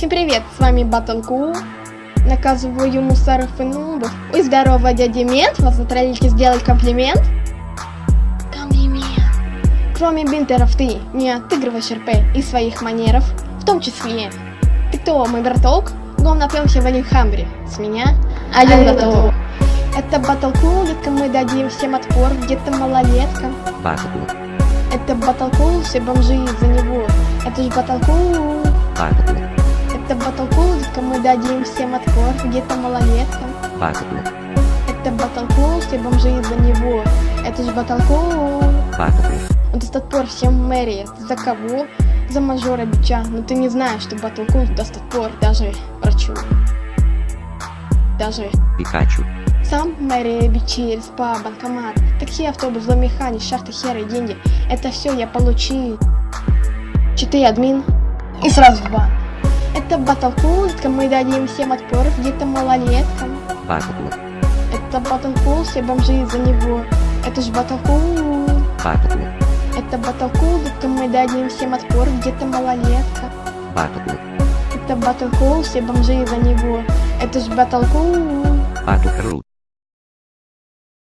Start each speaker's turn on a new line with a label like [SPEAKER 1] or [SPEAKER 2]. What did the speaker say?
[SPEAKER 1] Всем привет, с вами Батлку. Наказываю мусоров и нубов. Ой, здорово, дядя Мент, вас затроллите сделать комплимент? Комплимент. Кроме бинтеров ты не отыгрываешь РП и своих манеров, в том числе. Ты кто, мой браток? Гом напьемся в Алихамбре. С меня один готов. Это Батлку, детка, мы дадим всем отпор, где-то малолетка.
[SPEAKER 2] Батлку,
[SPEAKER 1] Это Батлку, все бомжи из-за него. Это ж Батлку.
[SPEAKER 2] батлку,
[SPEAKER 1] Это батлкул, мы дадим всем отпор, где-то малолетка.
[SPEAKER 2] батлку,
[SPEAKER 1] Это батлкул, все бомжи из-за него. Это же батлкул.
[SPEAKER 2] батлку,
[SPEAKER 1] Он даст отпор всем мэрии. За кого? За мажора бича. Но ты не знаешь, что батлкул даст отпор даже врачу. Даже
[SPEAKER 2] Пикачу,
[SPEAKER 1] сам мэрия бичи, РСПА, банкомат, такси, автобус, зломеханик, шахты, херы, деньги. Это все я получил. Читы админ и сразу в бан. Это батлкул, мы дадим всем отпор, где-то малолеткам.
[SPEAKER 2] батлку,
[SPEAKER 1] Это батлкул, все бомжи из-за него. Это ж батлкул.
[SPEAKER 2] батлку,
[SPEAKER 1] Это батлкул, мы дадим всем отпор, где-то малолетка.
[SPEAKER 2] батлку,
[SPEAKER 1] Это батлкул, все бомжи из-за него. Это ж батлкул.
[SPEAKER 2] батл крут,